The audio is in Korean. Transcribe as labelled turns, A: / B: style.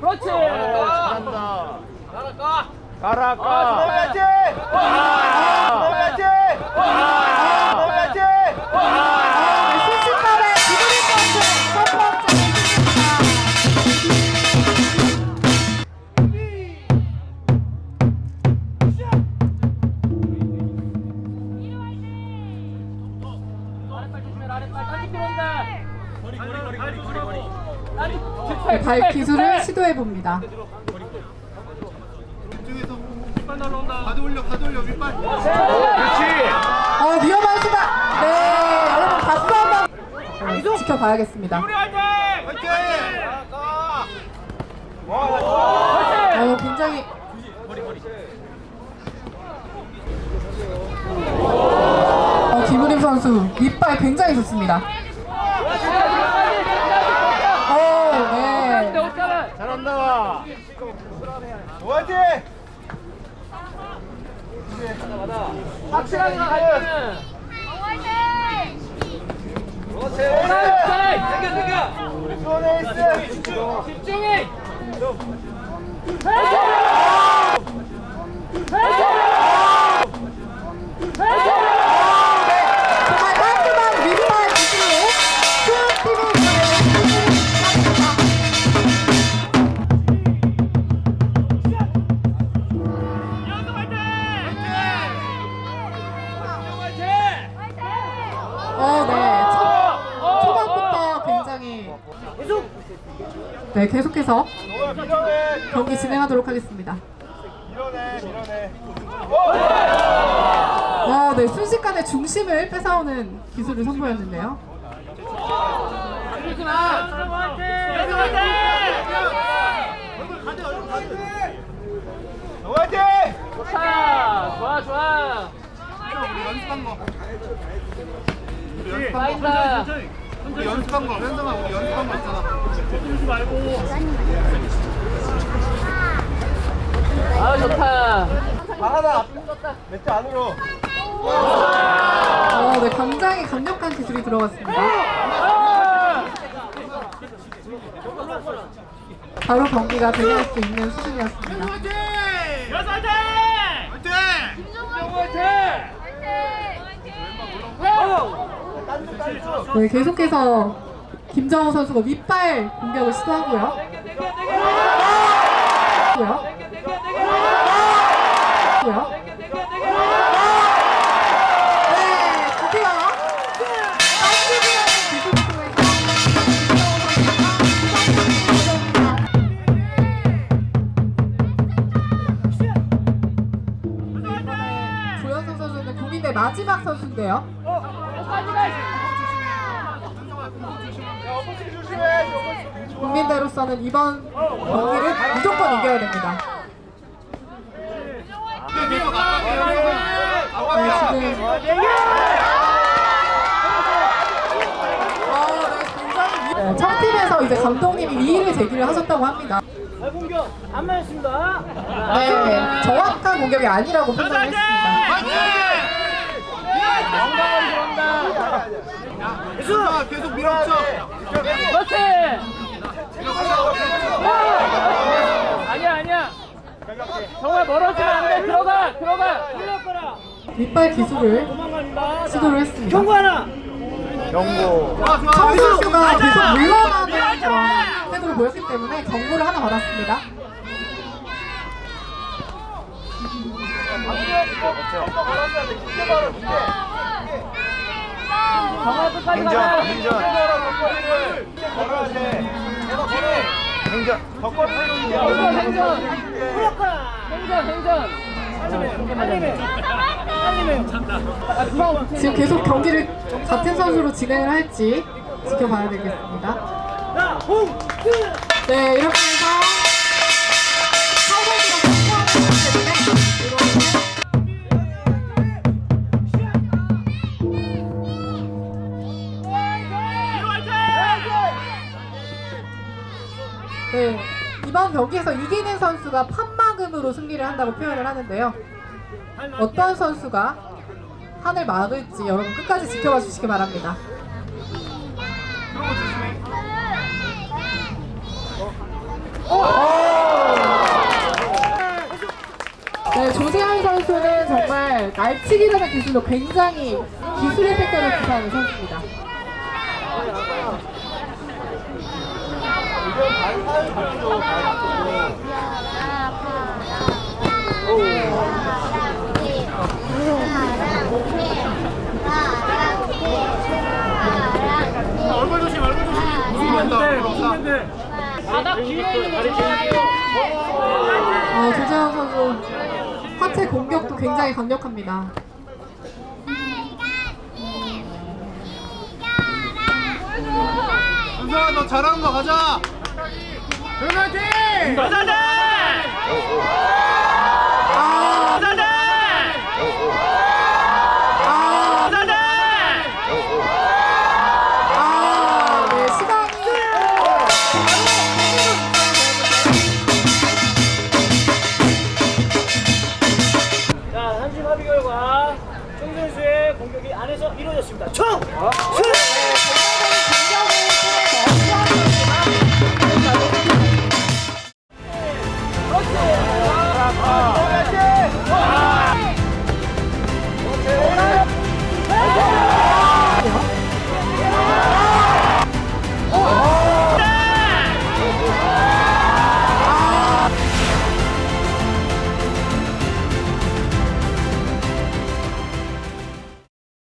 A: 그렇지. 잘한다. 가라까. 가라까.
B: 들어가야지.
C: 들어가야지. 들어가야지. 아랫발 조심해 아랫발 다시 들어온다 거리 거리 거리 거리 거리 발 기술을 시도해 봅니다.
B: 가드 올려 가드 올려 윗발
A: 그렇지
C: 어 위험한 수가. 네 여러분 박수 한번 네, 지켜봐야겠습니다. 어 굉장히 어 김우림 선수 윗발 굉장히 좋습니다. 어 네.
A: 잘한다
B: 파이팅!
D: 확실하게 가야
B: 그렇지 손에 있어
D: 집중해
C: 정말 네, 계속해서 경기 진행하도록 하겠습니다.
B: 밀어내 밀어내
C: 어, 네, 순식간에 중심을 뺏어오는 기술을 선보였는데요.
B: 파이팅!
D: 좋다 좋아 좋아
B: 우리 연습한 거
D: 파인다
B: 우리 연습한 거 현성아 우리 연습한 거 있잖아.
D: 아 좋다.
B: 하나 몇 안으로.
C: 어, 네, 굉장히 강력한 기술이 들어갔습니다. 바로 경기가 대결할 수 있는 수준이었습니다. 네, 계속해서 김정호 선수가 윗발 공격을 시도하고요. 하고요. 하고요. 네, 조현성 선수는 국민대 마지막 선수인데요. 국민대로서는 이번 경기를 무조건 이겨야 됩니다. 네, 지금 어, 네, 청팀에서 이제 감독님이 이의를 제기를 하셨다고 합니다.
D: 공격 안 맞았습니다
C: 네, 정확한 공격이 아니라고 판단을 했습니다.
D: 건강하게 들어온다
B: 계속 밀어붙여
D: 그렇지 아니야 아니야 정말 멀어지면 안돼 들어가 들어가
C: 윗발 기술을 시도를 했습니다.
D: 경고 하나
A: 경고
C: 청 선수가 계속 물러나는 그런 태도를 보였기 때문에 경고를 하나 받았습니다.
D: 정말 끝까지
A: 행전
D: 가자.
A: 행전
B: 걸어야 돼
A: 행전
B: 덕거리를
D: 행전 행전 행전 행전 빨리매 빨리매 빨리매
C: 지금 계속 경기를 같은 선수로 진행을 할지 지켜봐야 되겠습니다. 네, 이렇게 해서 이번 경기에서 이기는 선수가 판막음으로 승리를 한다고 표현을 하는데요. 어떤 선수가 판을 막을지 여러분 끝까지 지켜봐 주시기 바랍니다. 네, 조재현 선수는 정말 날치기라는 기술로 굉장히 기술의 세계를 구사하는 선수입니다.
B: 얼굴 조심 얼굴 조심
D: 바닥 뒤에.
C: 어, 조재현 선수 하체 공격도 굉장히 강력합니다.
B: 현성아 너 잘하는 거 가자 화이팅
D: 가자자!